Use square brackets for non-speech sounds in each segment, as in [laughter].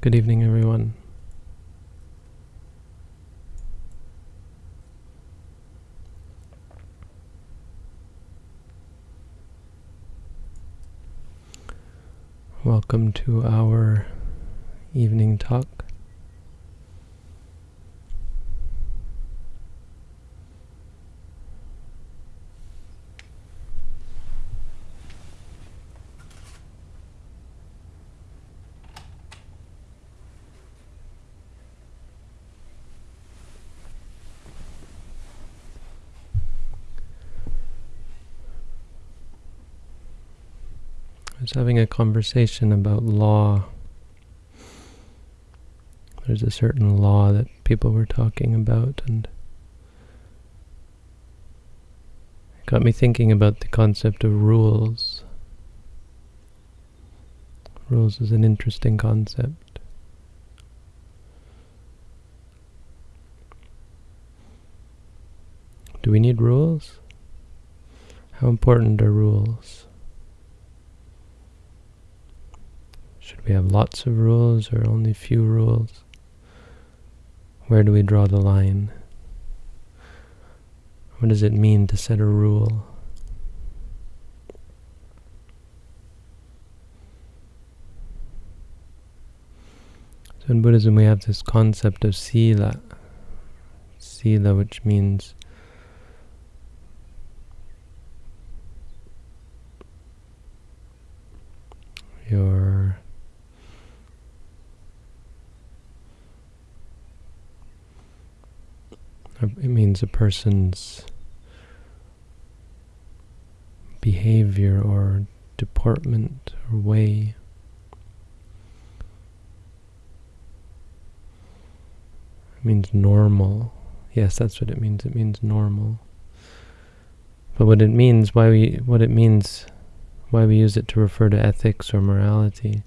Good evening, everyone. Welcome to our evening talk. Having a conversation about law. There's a certain law that people were talking about, and it got me thinking about the concept of rules. Rules is an interesting concept. Do we need rules? How important are rules? Should we have lots of rules or only few rules? Where do we draw the line? What does it mean to set a rule? So in Buddhism we have this concept of sila. Sila which means your It means a person's behavior or deportment or way. It means normal. Yes, that's what it means. It means normal. But what it means, why we, what it means, why we use it to refer to ethics or morality,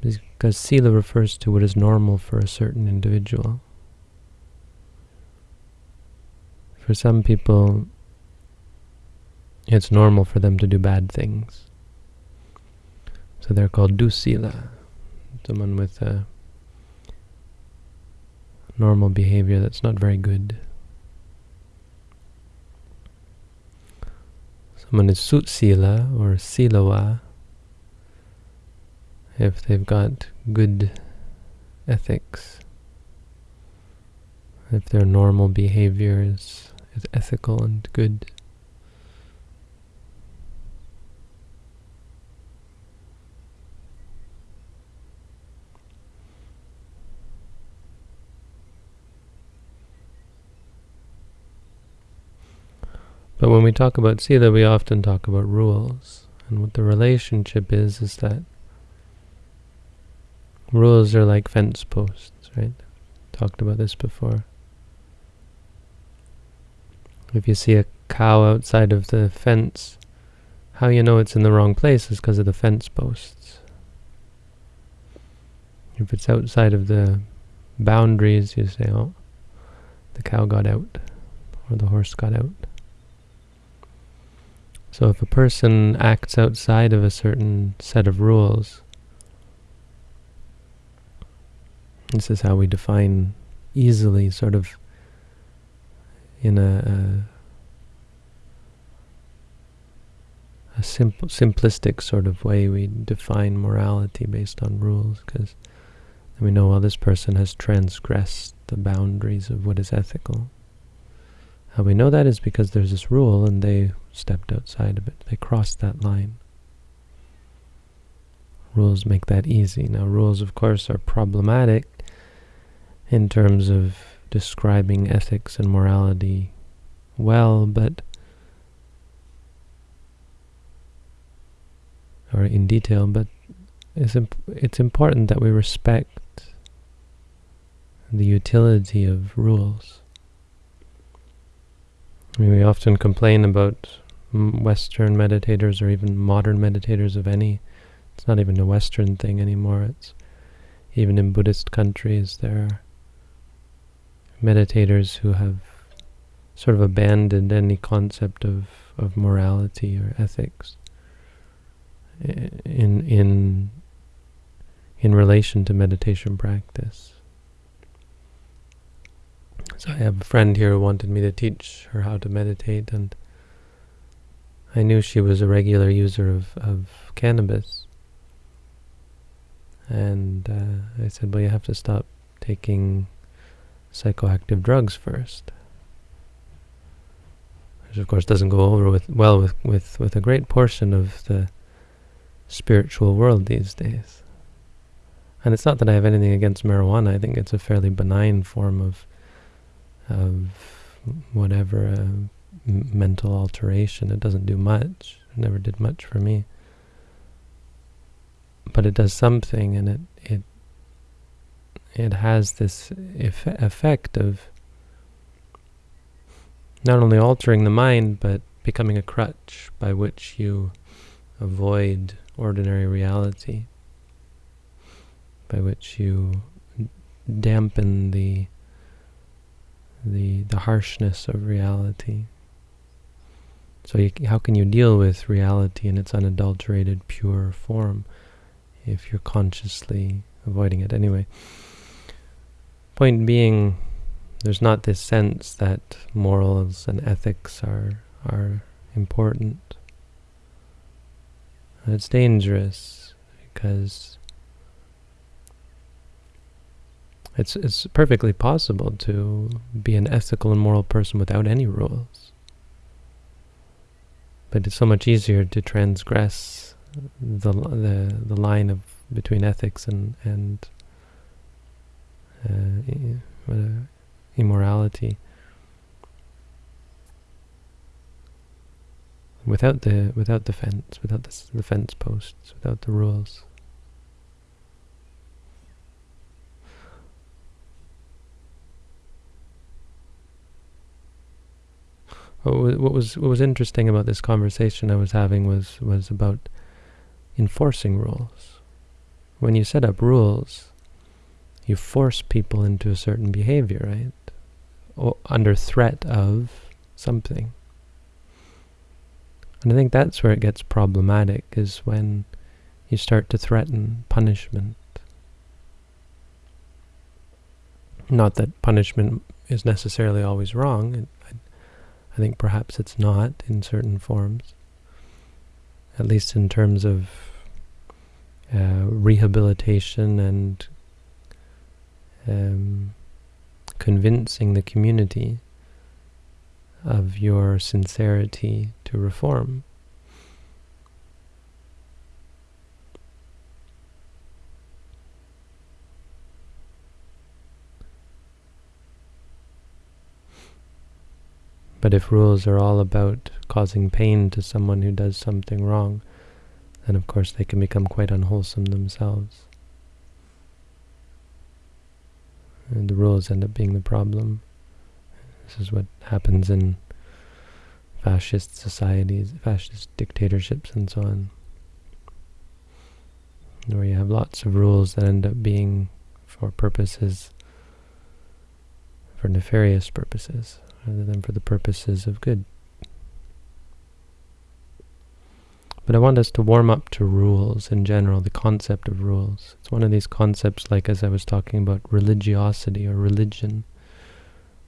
because sila refers to what is normal for a certain individual. For some people, it's normal for them to do bad things. So they're called dusila, someone with a normal behavior that's not very good. Someone is sutsila or silawa if they've got good ethics, if their normal behavior ethical and good. But when we talk about Sila, we often talk about rules. And what the relationship is, is that rules are like fence posts, right? Talked about this before. If you see a cow outside of the fence, how you know it's in the wrong place is because of the fence posts. If it's outside of the boundaries, you say, oh, the cow got out, or the horse got out. So if a person acts outside of a certain set of rules, this is how we define easily sort of in a, a, a simple, simplistic sort of way we define morality based on rules because we know, well, this person has transgressed the boundaries of what is ethical. How we know that is because there's this rule and they stepped outside of it. They crossed that line. Rules make that easy. Now, rules, of course, are problematic in terms of describing ethics and morality well, but or in detail, but it's imp it's important that we respect the utility of rules. I mean, we often complain about Western meditators or even modern meditators of any. It's not even a Western thing anymore. It's even in Buddhist countries there meditators who have sort of abandoned any concept of, of morality or ethics in in in relation to meditation practice. So I have a friend here who wanted me to teach her how to meditate, and I knew she was a regular user of, of cannabis. And uh, I said, well, you have to stop taking psychoactive drugs first. Which, of course, doesn't go over with well with, with, with a great portion of the spiritual world these days. And it's not that I have anything against marijuana. I think it's a fairly benign form of of whatever uh, mental alteration. It doesn't do much. It never did much for me. But it does something, and it it has this eff effect of not only altering the mind, but becoming a crutch by which you avoid ordinary reality, by which you dampen the the the harshness of reality. So you, how can you deal with reality in its unadulterated, pure form if you're consciously avoiding it? Anyway, point being, there's not this sense that morals and ethics are are important. It's dangerous because It's, it's perfectly possible to be an ethical and moral person without any rules. But it's so much easier to transgress the, the, the line of between ethics and, and uh, immorality without the without the fence, without the, the fence posts, without the rules. what was what was interesting about this conversation I was having was was about enforcing rules. When you set up rules, you force people into a certain behavior, right? Under threat of something. And I think that's where it gets problematic, is when you start to threaten punishment. Not that punishment is necessarily always wrong. I think perhaps it's not in certain forms, at least in terms of uh, rehabilitation and um, convincing the community of your sincerity to reform. But if rules are all about causing pain to someone who does something wrong, then of course they can become quite unwholesome themselves. And the rules end up being the problem. This is what happens in fascist societies, fascist dictatorships and so on. Where you have lots of rules that end up being for purposes, for nefarious purposes rather than for the purposes of good. But I want us to warm up to rules in general, the concept of rules. It's one of these concepts like as I was talking about religiosity or religion.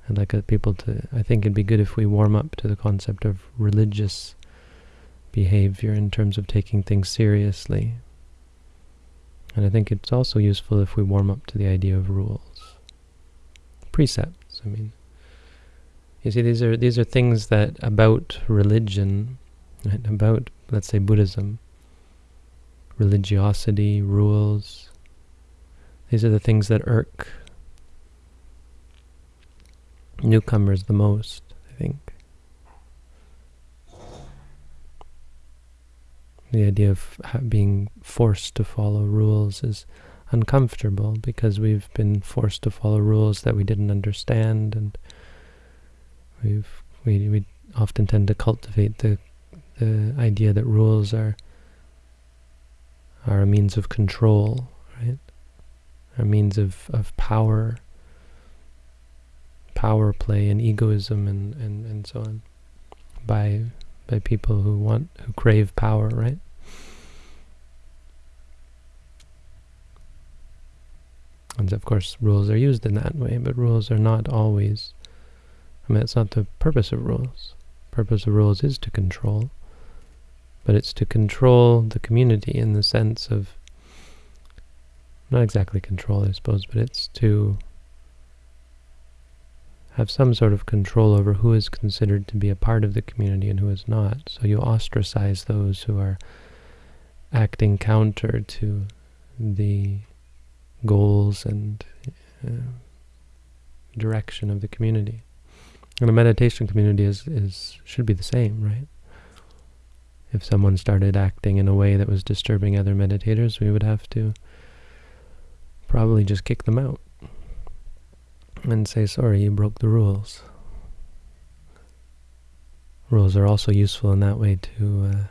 I'd like uh, people to, I think it'd be good if we warm up to the concept of religious behavior in terms of taking things seriously. And I think it's also useful if we warm up to the idea of rules. Precepts, I mean. You see, these are these are things that about religion, right? about let's say Buddhism, religiosity, rules. These are the things that irk newcomers the most, I think. The idea of being forced to follow rules is uncomfortable because we've been forced to follow rules that we didn't understand and We've we we often tend to cultivate the the idea that rules are are a means of control, right? A means of, of power, power play and egoism and, and, and so on by by people who want who crave power, right? And of course, rules are used in that way, but rules are not always, I mean, it's not the purpose of rules. purpose of rules is to control, but it's to control the community in the sense of, not exactly control, I suppose, but it's to have some sort of control over who is considered to be a part of the community and who is not. So you ostracize those who are acting counter to the goals and uh, direction of the community. And a meditation community is, is should be the same, right? If someone started acting in a way that was disturbing other meditators, we would have to probably just kick them out and say, sorry, you broke the rules. Rules are also useful in that way to uh,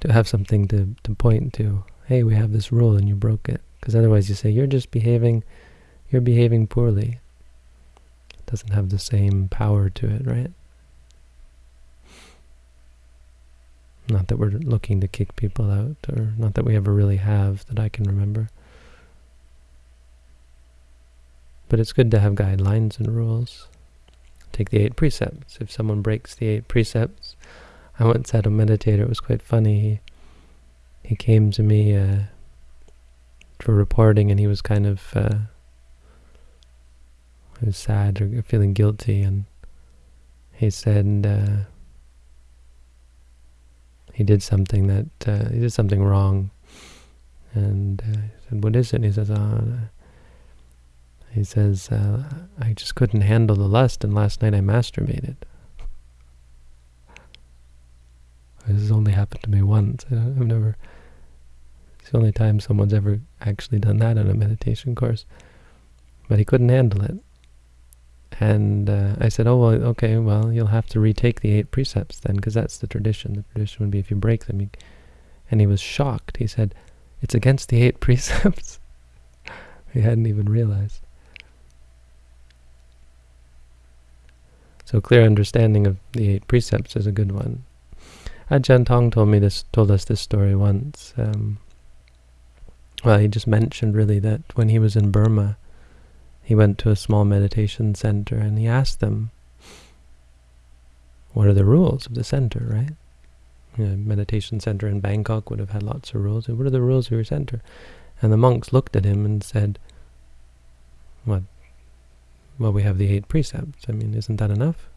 to have something to, to point to. Hey, we have this rule and you broke it. Because otherwise you say, you're just behaving, you're behaving poorly. It doesn't have the same power to it, right? Not that we're looking to kick people out, or not that we ever really have, that I can remember. But it's good to have guidelines and rules. Take the eight precepts. If someone breaks the eight precepts, I once had a meditator, it was quite funny. He, he came to me uh, for reporting and he was kind of uh, he was sad or feeling guilty and he said uh, he did something that, uh, he did something wrong. And uh, he said, what is it? And he says, oh, he says, uh, I just couldn't handle the lust, and last night I masturbated. This has only happened to me once. I've never, it's the only time someone's ever actually done that in a meditation course. But he couldn't handle it. And uh, I said, oh, well, okay, well, you'll have to retake the eight precepts then, because that's the tradition. The tradition would be if you break them. You, and he was shocked. He said, it's against the eight [laughs] precepts. he hadn't even realized. So clear understanding of the eight precepts is a good one. Ajahn Tong told me this, told us this story once. Um, well, he just mentioned really that when he was in Burma, he went to a small meditation center and he asked them, what are the rules of the center, right? Know, meditation center in Bangkok would have had lots of rules. What are the rules of your center? And the monks looked at him and said, what, well, we have the eight precepts. I mean, isn't that enough?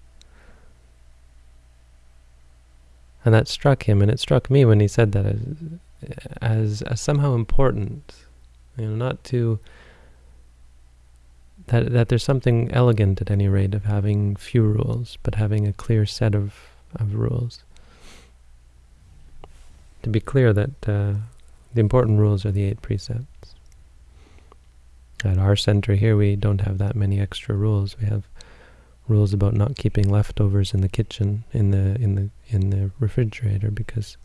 And that struck him, and it struck me when he said that as, as, as somehow important, you know, not to, that, that there's something elegant at any rate of having few rules, but having a clear set of, of rules. To be clear that uh, the important rules are the eight precepts. At our center here, we don't have that many extra rules. We have rules about not keeping leftovers in the kitchen, in the in the in the refrigerator, because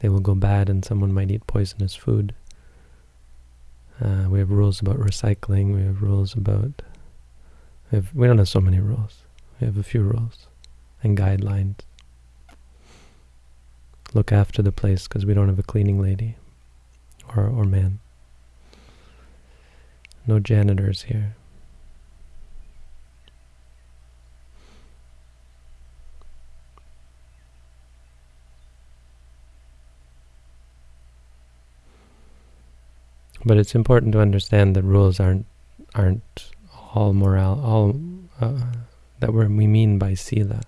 they will go bad and someone might eat poisonous food. Uh, we have rules about recycling. We have rules about. We, have, we don't have so many rules. We have a few rules and guidelines. Look after the place because we don't have a cleaning lady or or man. No janitors here. But it's important to understand that rules aren't aren't all morale, all uh, that we mean by sila.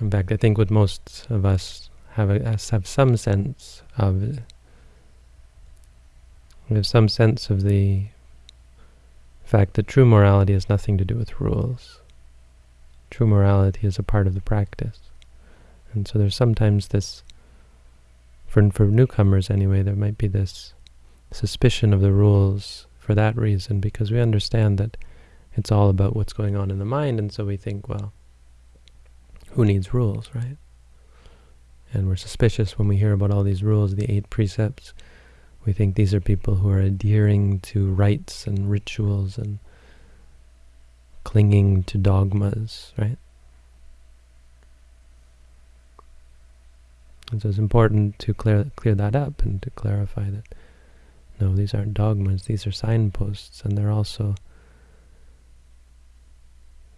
In fact, I think what most of us have a, have some sense of we have some sense of the fact that true morality has nothing to do with rules. True morality is a part of the practice. And so there's sometimes this, for, for newcomers anyway, there might be this suspicion of the rules for that reason, because we understand that it's all about what's going on in the mind, and so we think, well, who needs rules, right? And we're suspicious when we hear about all these rules, the eight precepts, we think these are people who are adhering to rites and rituals and clinging to dogmas, right? And so it's important to clear clear that up and to clarify that no, these aren't dogmas, these are signposts, and they're also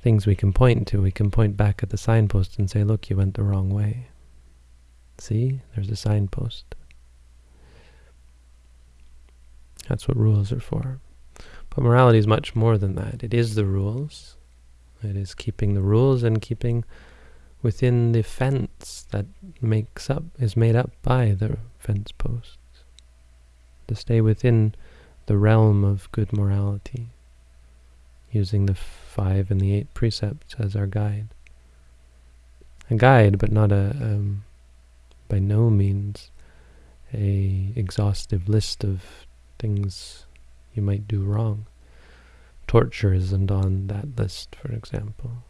things we can point to. We can point back at the signpost and say, look, you went the wrong way. See, there's a signpost. That's what rules are for. But morality is much more than that. It is the rules. It is keeping the rules and keeping within the fence that makes up is made up by the fence posts. To stay within the realm of good morality, using the five and the eight precepts as our guide. A guide, but not a um, by no means a exhaustive list of things you might do wrong. Torture isn't on that list, for example.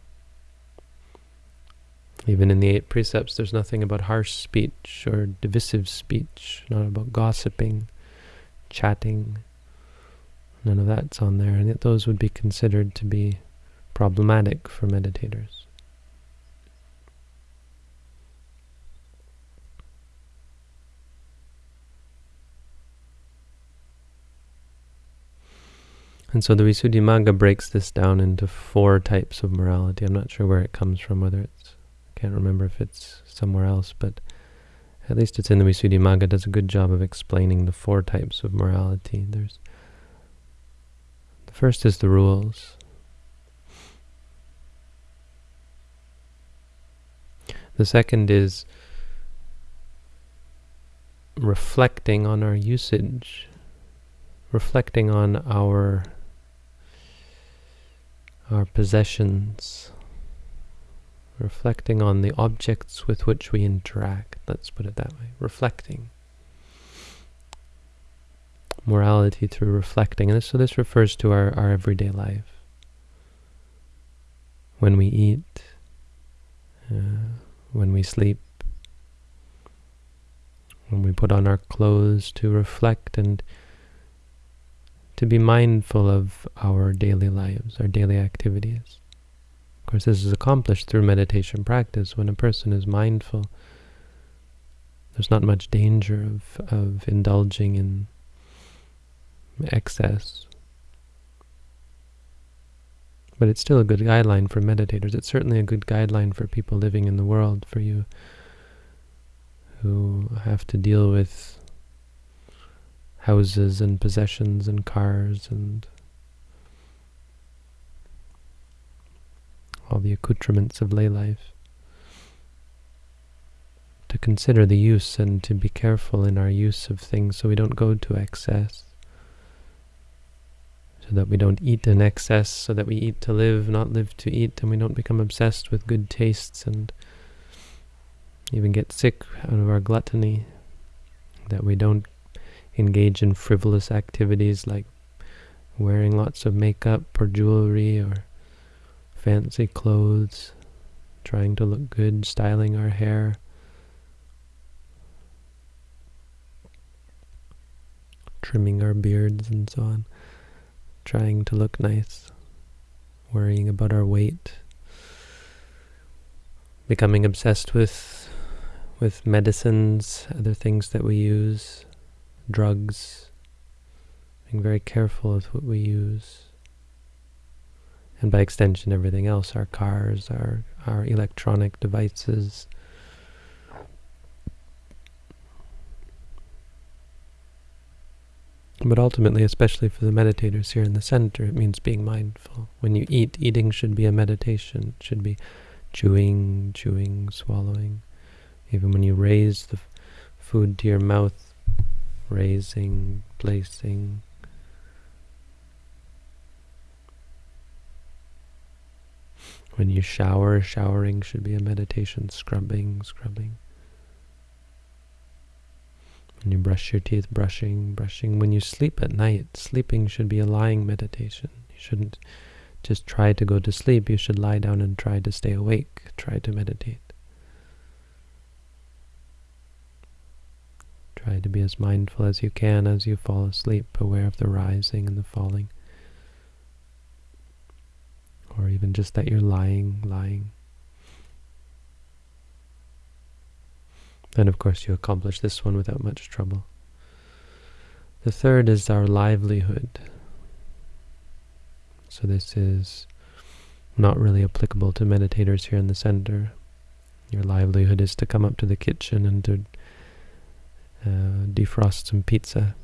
Even in the eight precepts, there's nothing about harsh speech or divisive speech, not about gossiping, chatting. None of that's on there, and yet those would be considered to be problematic for meditators. And so the Visuddhimagga breaks this down into four types of morality. I'm not sure where it comes from, whether it's, can't remember if it's somewhere else, but at least it's in the Visuddhimagga, does a good job of explaining the four types of morality. There's The first is the rules. The second is reflecting on our usage, reflecting on our our possessions, reflecting on the objects with which we interact, let's put it that way, reflecting. Morality through reflecting. And so this refers to our, our everyday life. When we eat, uh, when we sleep, when we put on our clothes to reflect and to be mindful of our daily lives, our daily activities. Of course, this is accomplished through meditation practice. When a person is mindful, there's not much danger of, of indulging in excess. But it's still a good guideline for meditators. It's certainly a good guideline for people living in the world, for you who have to deal with houses and possessions and cars and all the accoutrements of lay life. To consider the use and to be careful in our use of things so we don't go to excess. So that we don't eat in excess, so that we eat to live, not live to eat, and we don't become obsessed with good tastes and even get sick out of our gluttony. That we don't engage in frivolous activities like wearing lots of makeup or jewelry or fancy clothes, trying to look good, styling our hair. trimming our beards and so on, trying to look nice, worrying about our weight, becoming obsessed with with medicines, other things that we use, drugs, being very careful with what we use. And by extension, everything else, our cars, our, our electronic devices. But ultimately, especially for the meditators here in the center, it means being mindful. When you eat, eating should be a meditation. It should be chewing, chewing, swallowing. Even when you raise the food to your mouth, raising, placing. When you shower, showering should be a meditation, scrubbing, scrubbing. When you brush your teeth, brushing, brushing. When you sleep at night, sleeping should be a lying meditation. You shouldn't just try to go to sleep. You should lie down and try to stay awake, try to meditate. Try to be as mindful as you can as you fall asleep, aware of the rising and the falling. Or even just that you're lying, lying. And of course you accomplish this one without much trouble. The third is our livelihood. So this is not really applicable to meditators here in the center. Your livelihood is to come up to the kitchen and to uh, defrost some pizza.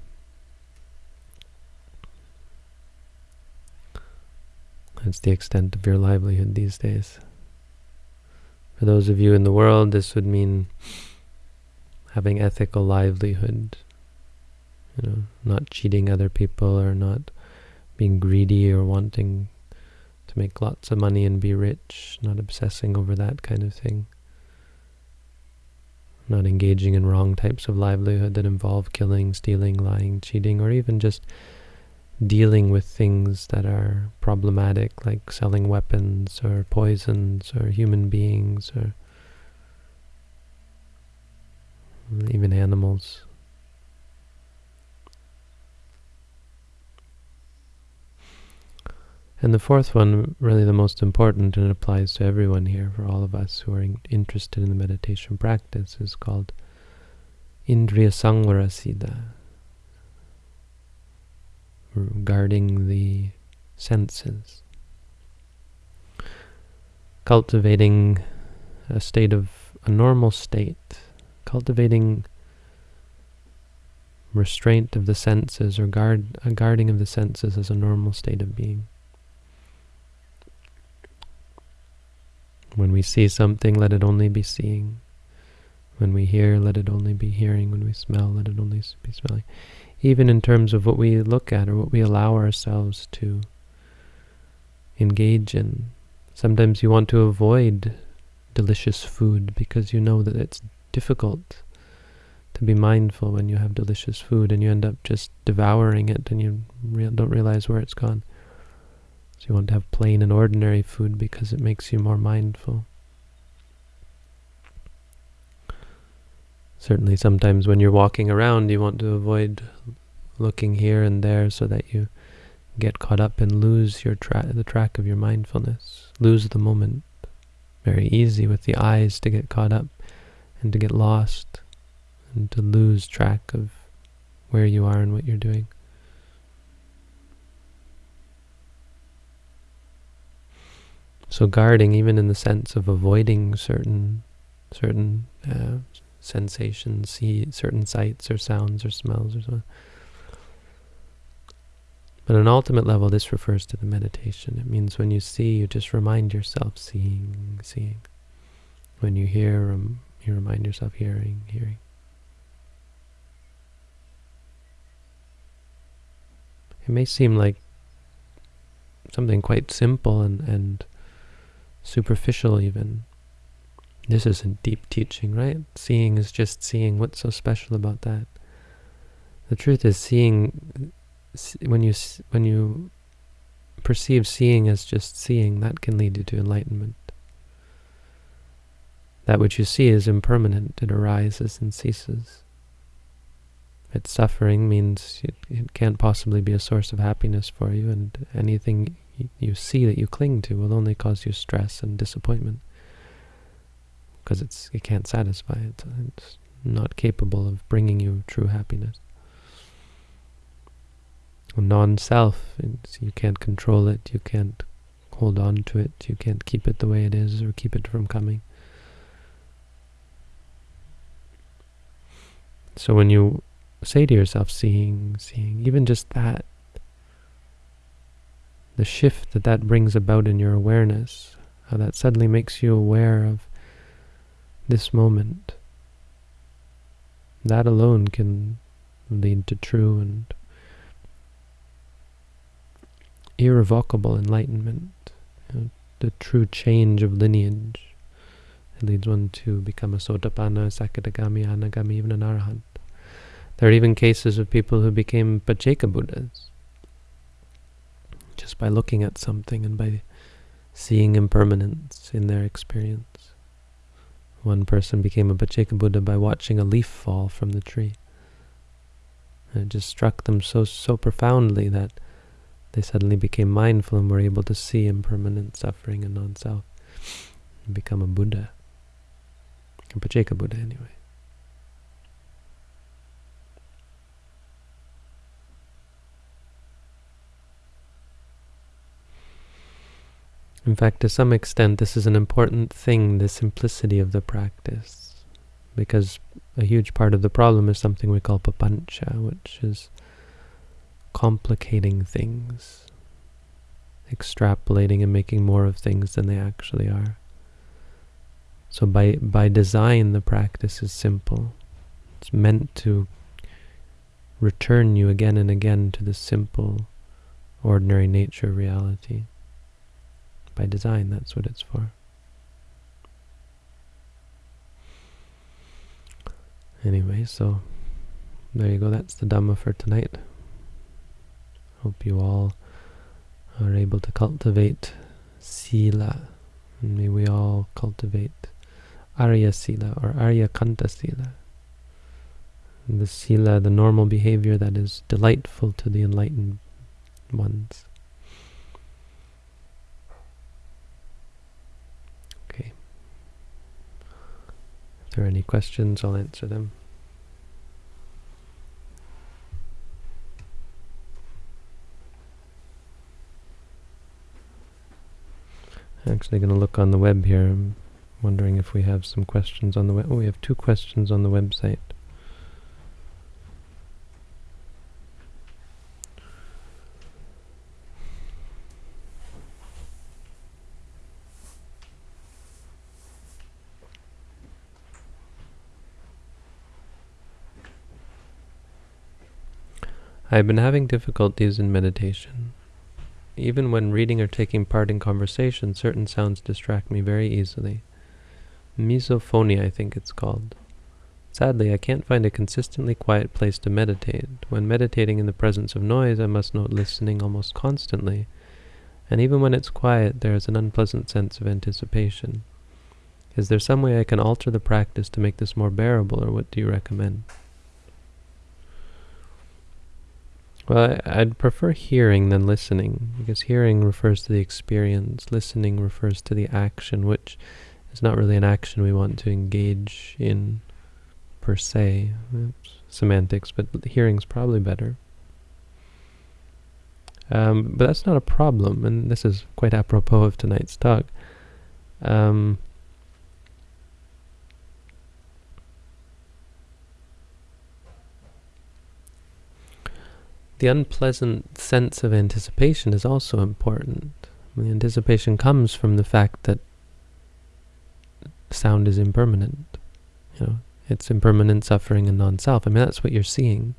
That's the extent of your livelihood these days. For those of you in the world, this would mean having ethical livelihood. You know, not cheating other people or not being greedy or wanting to make lots of money and be rich, not obsessing over that kind of thing. Not engaging in wrong types of livelihood that involve killing, stealing, lying, cheating, or even just dealing with things that are problematic, like selling weapons or poisons or human beings or even animals. And the fourth one, really the most important, and it applies to everyone here, for all of us who are in, interested in the meditation practice, is called Indriya Samvara Sila, guarding the senses. Cultivating a state of, a normal state, cultivating restraint of the senses or guard, a guarding of the senses as a normal state of being. When we see something, let it only be seeing. When we hear, let it only be hearing. When we smell, let it only be smelling. Even in terms of what we look at or what we allow ourselves to engage in. Sometimes you want to avoid delicious food because you know that it's difficult to be mindful when you have delicious food and you end up just devouring it and you re don't realize where it's gone. So you want to have plain and ordinary food because it makes you more mindful. Certainly sometimes when you're walking around you want to avoid looking here and there so that you get caught up and lose your tra the track of your mindfulness, lose the moment. Very easy with the eyes to get caught up and to get lost and to lose track of where you are and what you're doing. So guarding, even in the sense of avoiding certain certain uh, sensations, see certain sights or sounds or smells or so. But on an ultimate level, this refers to the meditation. It means when you see, you just remind yourself seeing, seeing. When you hear, um, you remind yourself hearing, hearing. It may seem like something quite simple and, and superficial even. This isn't deep teaching, right? Seeing is just seeing. What's so special about that? The truth is seeing, when you, when you perceive seeing as just seeing, that can lead you to enlightenment. That which you see is impermanent. It arises and ceases. Its suffering means it, it can't possibly be a source of happiness for you, and anything you see that you cling to will only cause you stress and disappointment because it's it can't satisfy it. It's not capable of bringing you true happiness. Non-self, you can't control it, you can't hold on to it, you can't keep it the way it is or keep it from coming. So when you say to yourself, seeing, seeing, even just that, the shift that that brings about in your awareness, how that suddenly makes you aware of this moment. That alone can lead to true and irrevocable enlightenment, you know, the true change of lineage. It leads one to become a Sotapanna, Sakadagami, Anagami, even an Arahant. There are even cases of people who became Pacceka Buddhas just by looking at something and by seeing impermanence in their experience. One person became a Pacceka Buddha by watching a leaf fall from the tree. And it just struck them so so profoundly that they suddenly became mindful and were able to see impermanent suffering and non-self and become a Buddha. A Pacceka Buddha anyway. In fact, to some extent, this is an important thing, the simplicity of the practice. Because a huge part of the problem is something we call papancha, which is complicating things, extrapolating and making more of things than they actually are. So by, by design, the practice is simple. It's meant to return you again and again to the simple, ordinary nature of reality. By design, that's what it's for. Anyway, so there you go. That's the Dhamma for tonight. Hope you all are able to cultivate Sila. And may we all cultivate Arya Sila or Arya Kanta Sila. The Sila, the normal behavior that is delightful to the enlightened ones. There are any questions, I'll answer them. I'm actually going to look on the web here. I'm wondering if we have some questions on the web. Oh, we have two questions on the website. I have been having difficulties in meditation. Even when reading or taking part in conversation, certain sounds distract me very easily. Misophonia, I think it's called. Sadly, I can't find a consistently quiet place to meditate. When meditating in the presence of noise, I must note listening almost constantly. And even when it's quiet, there is an unpleasant sense of anticipation. Is there some way I can alter the practice to make this more bearable, or what do you recommend? Well, I'd prefer hearing than listening, because hearing refers to the experience, listening refers to the action, which is not really an action we want to engage in per se. It's semantics, but hearing's probably better. Um, but that's not a problem, and this is quite apropos of tonight's talk. Um, the unpleasant sense of anticipation is also important. The anticipation comes from the fact that sound is impermanent. You know, it's impermanent suffering and non-self. I mean, that's what you're seeing.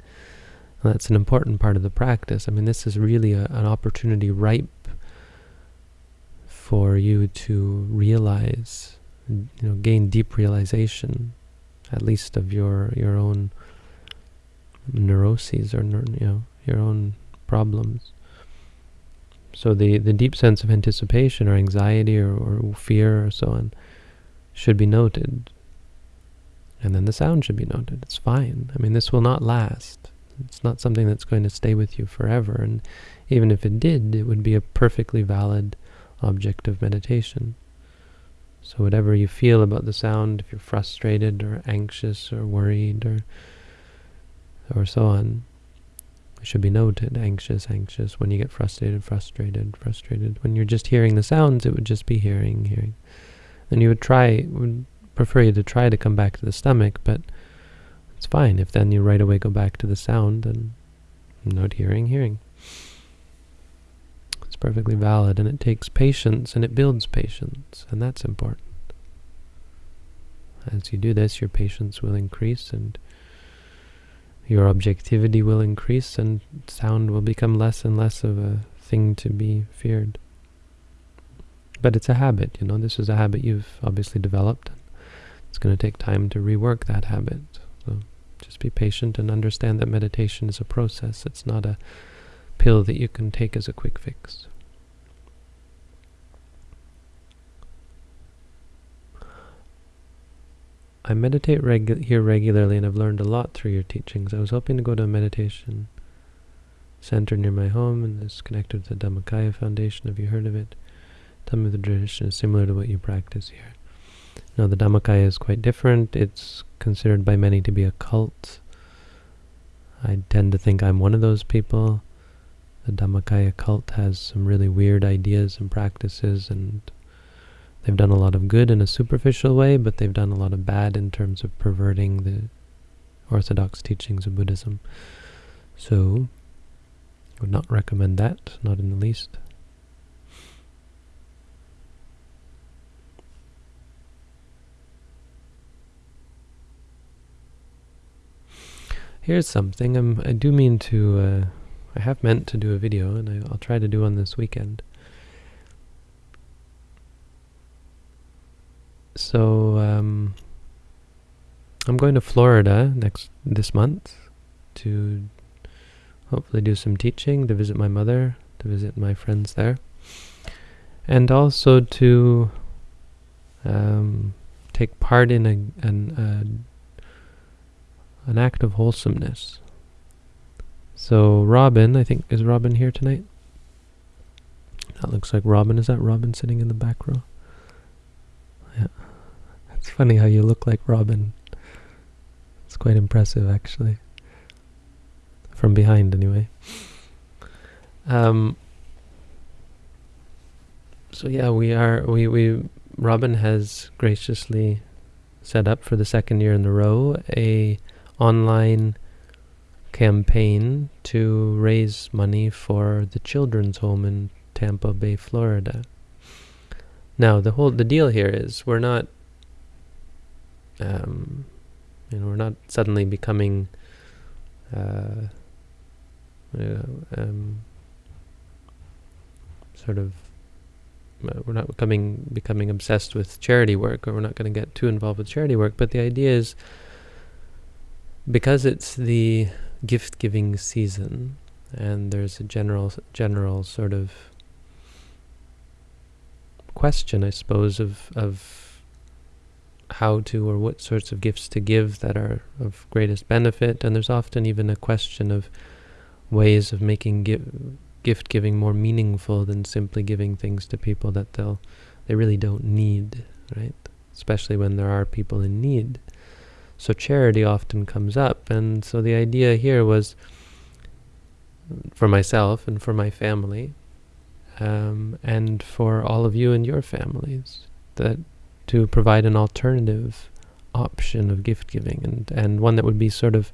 And that's an important part of the practice. I mean, this is really a, an opportunity ripe for you to realize, you know, gain deep realization, at least of your your own neuroses or you know your own problems. So the, the deep sense of anticipation or anxiety or, or fear or so on should be noted. And then the sound should be noted. It's fine. I mean, this will not last. It's not something that's going to stay with you forever. And even if it did, it would be a perfectly valid object of meditation. So whatever you feel about the sound, if you're frustrated or anxious or worried or or so on, should be noted. Anxious, anxious. When you get frustrated, frustrated, frustrated. When you're just hearing the sounds, it would just be hearing, hearing. Then you would try, would prefer you to try to come back to the stomach, but it's fine if then you right away go back to the sound and note hearing, hearing. It's perfectly valid, and it takes patience, and it builds patience, and that's important. As you do this, your patience will increase, and your objectivity will increase and sound will become less and less of a thing to be feared. But it's a habit, you know, this is a habit you've obviously developed. It's going to take time to rework that habit. So just be patient and understand that meditation is a process. It's not a pill that you can take as a quick fix. I meditate regu here regularly and I've learned a lot through your teachings. I was hoping to go to a meditation center near my home and it's connected to the Dhammakaya Foundation. Have you heard of it? Tell me the tradition is similar to what you practice here. Now the Dhammakaya is quite different. It's considered by many to be a cult. I tend to think I'm one of those people. the Dhammakaya cult has some really weird ideas and practices and they've done a lot of good in a superficial way, but they've done a lot of bad in terms of perverting the orthodox teachings of Buddhism. So, I would not recommend that, not in the least. Here's something. I'm, I do mean to, uh, I have meant to do a video, and I, I'll try to do one this weekend. So, um, I'm going to Florida next this month to hopefully do some teaching, to visit my mother, to visit my friends there, and also to um, take part in a, an, an act of wholesomeness. So Robin, I think, is Robin here tonight? That looks like Robin. Is that Robin sitting in the back row? Yeah. It's funny how you look like Robin. It's quite impressive, actually. From behind, anyway. Um, so yeah, we are, we, we, Robin has graciously set up for the second year in a row a online campaign to raise money for the children's home in Tampa Bay, Florida. Now, the whole the deal here is we're not, um, you know, we're not suddenly becoming, uh, uh, um, sort of, uh, we're not becoming becoming obsessed with charity work, or we're not going to get too involved with charity work. But the idea is because it's the gift giving season and there's a general general sort of question I suppose of of how to or what sorts of gifts to give that are of greatest benefit. And there's often even a question of ways of making gi gift giving more meaningful than simply giving things to people that they'll they really don't need right? Especially when there are people in need. So charity often comes up. And so the idea here was for myself and for my family um, and for all of you and your families that to provide an alternative option of gift giving and, and one that would be sort of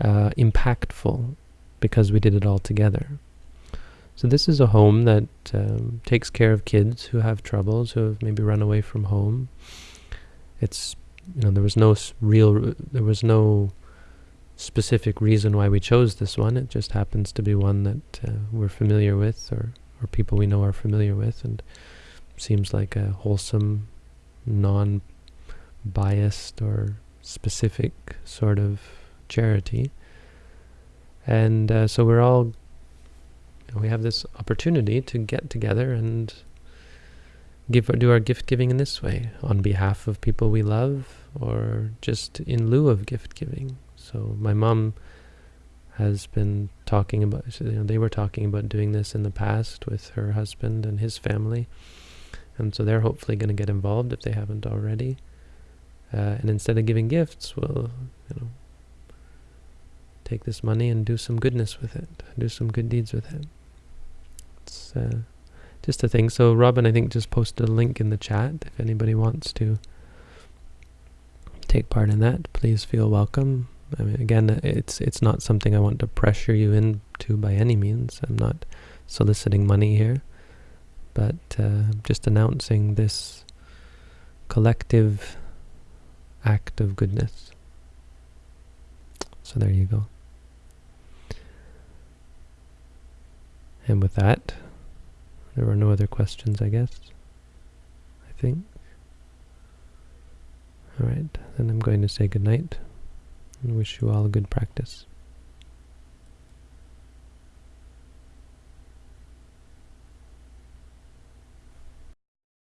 uh, impactful because we did it all together. So this is a home that um, takes care of kids who have troubles, who have maybe run away from home. It's you know, there was no real, there was no specific reason why we chose this one. It just happens to be one that uh, we're familiar with, or or people we know are familiar with, and seems like a wholesome, non-biased or specific sort of charity. And uh, so we're all, we have this opportunity to get together and give do our gift giving in this way on behalf of people we love or just in lieu of gift giving. So my mom has been talking about, you know, they were talking about doing this in the past with her husband and his family. And so they're hopefully going to get involved if they haven't already. Uh, and instead of giving gifts, we'll, you know, take this money and do some goodness with it, do some good deeds with it. It's uh, just a thing. So Robin, I think, just posted a link in the chat if anybody wants to take part in that. Please feel welcome. I mean, again, it's it's not something I want to pressure you into by any means. I'm not soliciting money here, but uh, just announcing this collective act of goodness. So there you go. And with that, there were no other questions, I guess. I think. Alright, then I'm going to say goodnight and wish you all a good practice.